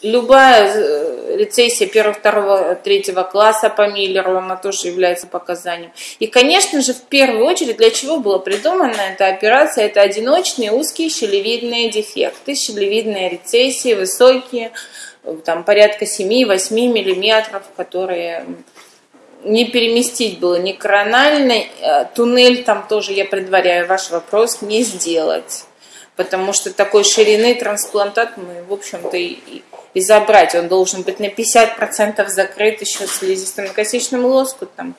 Любая э, рецессия первого, второго, третьего класса по Миллеру, она тоже является показанием. И, конечно же, в первую очередь, для чего была придумана эта операция, это одиночные узкие щелевидные дефекты, щелевидные рецессии, высокие, там порядка 7-8 миллиметров, которые не переместить было ни корональный, э, туннель там тоже, я предваряю ваш вопрос, не сделать. Потому что такой ширины трансплантат мы, в общем-то, и, и забрать. Он должен быть на 50% закрыт еще слизистым косичным лоскутом.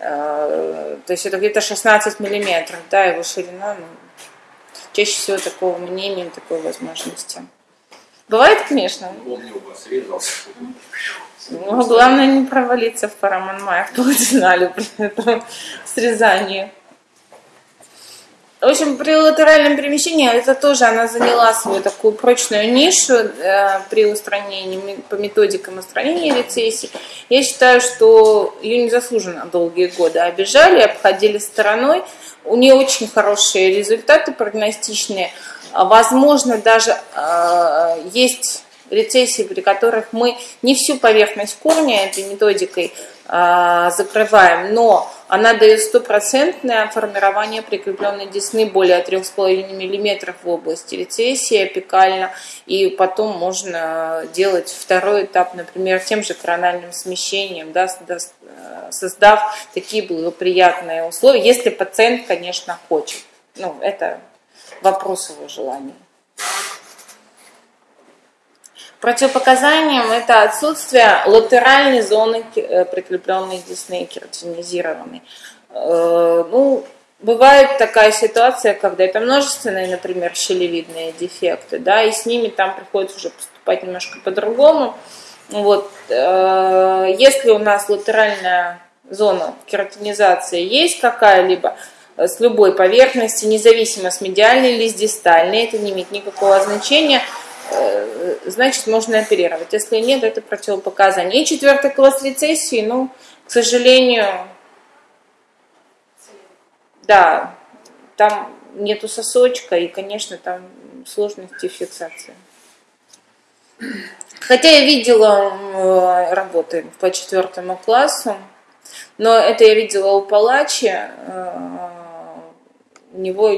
Э, то есть это где-то 16 миллиметров, да, его ширина. Ну, чаще всего такого имеем такой возможности. Бывает, конечно. Резался. Ну, главное не провалиться в параманмае в полудинале при этом срезании. В общем, при латеральном перемещении это тоже она заняла свою такую прочную нишу э, при устранении, по методикам устранения рецессии. Я считаю, что ее незаслуженно долгие годы обижали, обходили стороной. У нее очень хорошие результаты прогностичные. Возможно, даже э, есть рецессии, при которых мы не всю поверхность корня этой методикой э, закрываем, но она дает стопроцентное формирование прикрепленной десны более 3,5 мм в области рецессии апикально, и потом можно делать второй этап, например, тем же корональным смещением, да, создав такие благоприятные условия, если пациент, конечно, хочет. Ну, это вопрос его желания. Противопоказанием это отсутствие латеральной зоны э, прикрепленной десны кератинизированной. Э, ну, бывает такая ситуация, когда это множественные, например, щелевидные дефекты, да, и с ними там приходится уже поступать немножко по-другому. Вот, э, если у нас латеральная зона кератинизации есть какая-либо, с любой поверхности, независимо с медиальной или с дистальной, это не имеет никакого значения – значит, можно оперировать. Если нет, это противопоказание. И четвертый класс рецессии, ну, к сожалению, да, там нету сосочка, и, конечно, там сложности фиксации. Хотя я видела э, работы по четвертому классу, но это я видела у Палачи, э, у него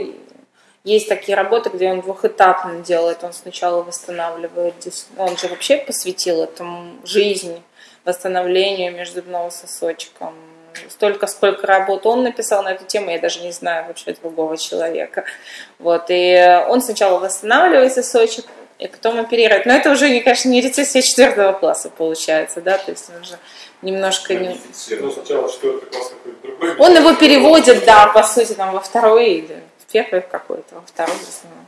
есть такие работы, где он двухэтапно делает. Он сначала восстанавливает, он же вообще посвятил этому жизнь, восстановлению межзубного сосочка. Столько, сколько работ он написал на эту тему, я даже не знаю вообще другого человека. Вот, и он сначала восстанавливает сосочек, и потом оперирует. Но это уже, кажется, не рецессия четвертого класса получается, да, то есть он уже немножко не... Ну, сначала четвертый класс какой-то другой. Он его переводит, да, по сути, там, во второй или первый какой-то, второй основной.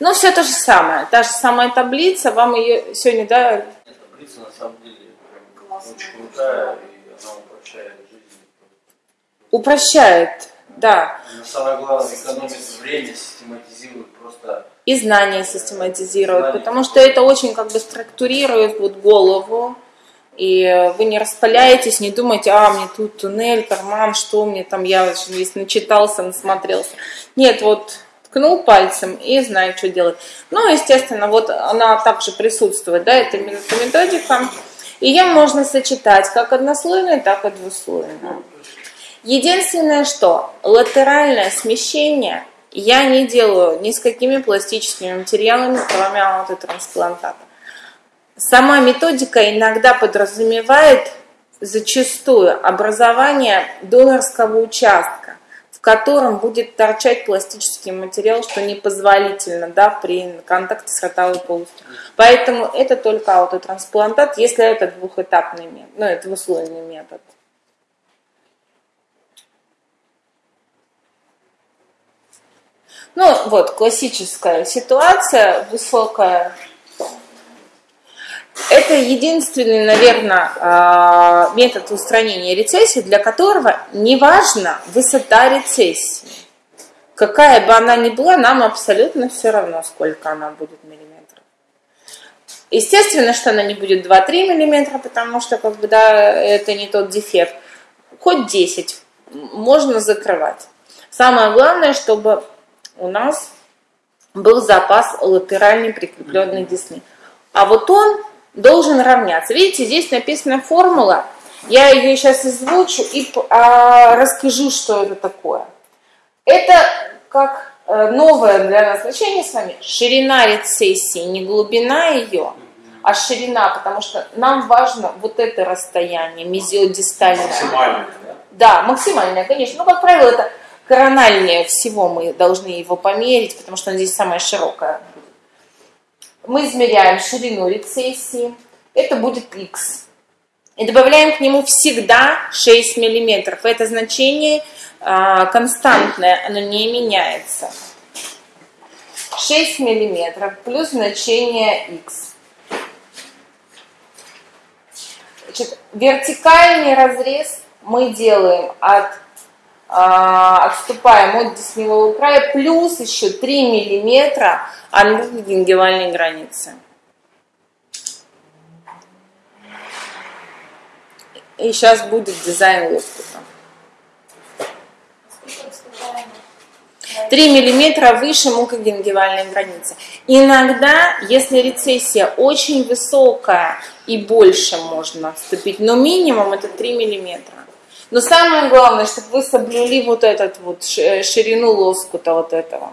Ну, все то же самое. Та же самая таблица, вам ее сегодня, да? Нет, таблица на самом деле очень крутая, и она упрощает жизнь. Упрощает, да. Но самое главное, экономит время, систематизирует просто... И знания систематизирует, знания. потому что это очень как бы структурирует вот голову, и вы не распаляетесь, не думаете, а, мне тут туннель, карман, что мне там, я весь начитался, насмотрелся. Нет, вот ткнул пальцем и знает, что делать. Ну, естественно, вот она также присутствует, да, это методика. Ее можно сочетать как однослойную, так и двуслойную. Единственное, что латеральное смещение я не делаю ни с какими пластическими материалами, кроме аутотрансплантата. Сама методика иногда подразумевает зачастую образование донорского участка, в котором будет торчать пластический материал, что непозволительно да, при контакте с ротовой полостью. Поэтому это только аутотрансплантат, если это двухэтапный метод, ну, двуслойный метод. Ну вот, классическая ситуация, высокая это единственный, наверное, а, метод устранения рецессии, для которого не важна высота рецессии. Какая бы она ни была, нам абсолютно все равно, сколько она будет миллиметров. Естественно, что она не будет 2-3 миллиметра, потому что как бы, да, это не тот дефект. Хоть 10 можно закрывать. Самое главное, чтобы у нас был запас латеральной прикрепленной десны. а вот он должен равняться. Видите, здесь написана формула. Я ее сейчас озвучу и а, расскажу, что это такое. Это как э, новое для нас значение с вами ширина рецессии, не глубина ее, а ширина, потому что нам важно вот это расстояние мезиодистальное. Максимально, да? Да, максимальное, конечно. Ну, как правило, это корональнее всего мы должны его померить, потому что он здесь самое широкое. Мы измеряем ширину рецессии, это будет x. И добавляем к нему всегда 6 мм. Это значение а, константное, оно не меняется. 6 мм плюс значение x. Значит, вертикальный разрез мы делаем от отступаем от десневого края, плюс еще 3 миллиметра от гингивальной границы. И сейчас будет дизайн лоскута. 3 миллиметра выше мукогенгивальной границы. Иногда, если рецессия очень высокая и больше можно отступить, но минимум это 3 миллиметра. Но самое главное, чтобы вы соблюли вот этот вот ширину лоскута вот этого.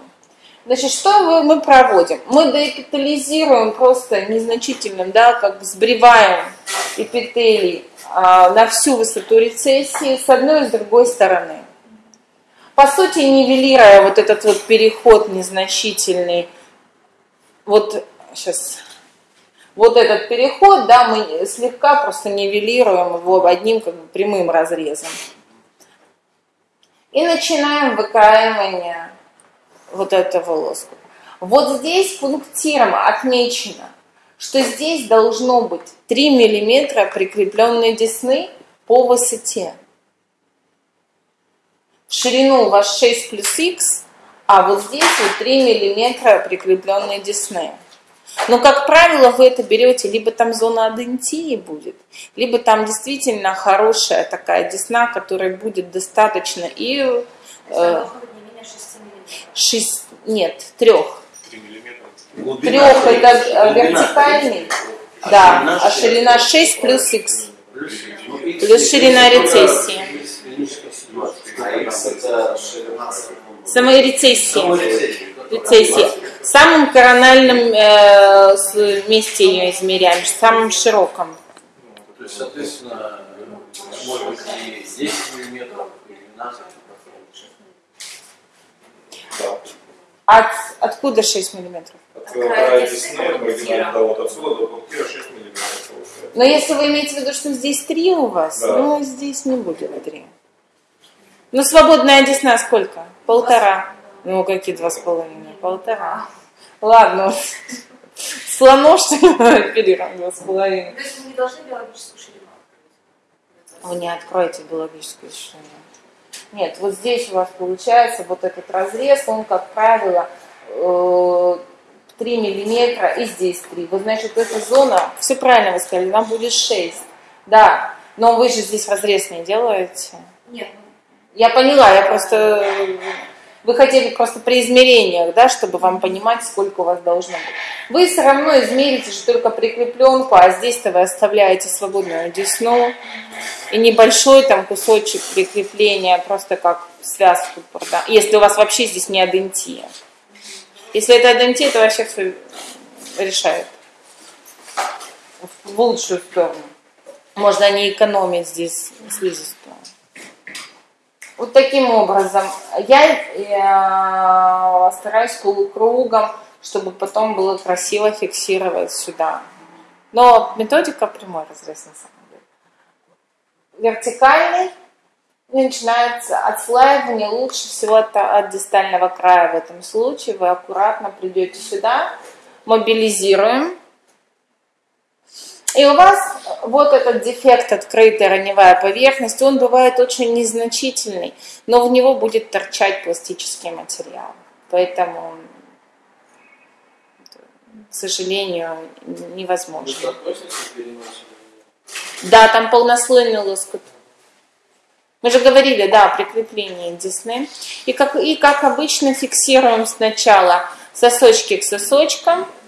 Значит, что мы проводим? Мы доэпитализируем просто незначительным, да, как сбриваем эпителий а, на всю высоту рецессии с одной и с другой стороны. По сути, нивелируя вот этот вот переход незначительный, вот сейчас вот этот переход, да, мы слегка просто нивелируем его одним как бы прямым разрезом. И начинаем выкраивание вот этого лоска. Вот здесь пунктиром отмечено, что здесь должно быть 3 мм прикрепленной десны по высоте. В ширину у вас 6 плюс х, а вот здесь вот 3 мм прикрепленной десны. Но, как правило, вы это берете, либо там зона адентии будет, либо там действительно хорошая такая десна, которая будет достаточно и... Э, 6, нет, трех. Трех это вертикальный, да, а ширина 6 плюс х. Плюс ширина рецессии. Самой рецессии рецессии. Самым корональном э, месте ее измеряем, самым широком. То есть, соответственно, может быть и 10 миллиметров, и 12 От, откуда 6 миллиметров? От края десны, маргинального, вот отсюда до пунктира 6 миллиметров. Но если вы имеете в виду, что здесь 3 у вас, да. ну здесь не будет 3. Ну свободная десна сколько? Полтора. Ну, какие два с половиной? Полтора. Ладно. Слоно, что ли, оперировать два с половиной? То есть вы не должны биологическую ширину Вы не откроете биологическую ширину. Нет, вот здесь у вас получается вот этот разрез, он, как правило, 3 э, миллиметра, и здесь 3. Вот, значит, эта зона, все правильно вы сказали, она будет 6. Да, но вы же здесь разрез не делаете. Нет. Я поняла, я просто вы хотели просто при измерениях, да, чтобы вам понимать, сколько у вас должно быть. Вы все равно измерите же только прикрепленку, а здесь-то вы оставляете свободную десну и небольшой там кусочек прикрепления, просто как связку, да, если у вас вообще здесь не адентия. Если это адентия, то вообще все решает в лучшую сторону. Можно не экономить здесь слизистую. Вот таким образом. Я, я стараюсь полукругом, чтобы потом было красиво фиксировать сюда. Но методика прямой разрез на самом деле. Вертикальный начинается отслаивание лучше всего от, от дистального края в этом случае. Вы аккуратно придете сюда, мобилизируем и у вас вот этот дефект открытая раневая поверхность, он бывает очень незначительный, но в него будет торчать пластический материал. Поэтому, к сожалению, невозможно. Да, там полнослойный лоскут. Мы же говорили, да, о прикреплении десны. И как, и как обычно фиксируем сначала сосочки к сосочкам –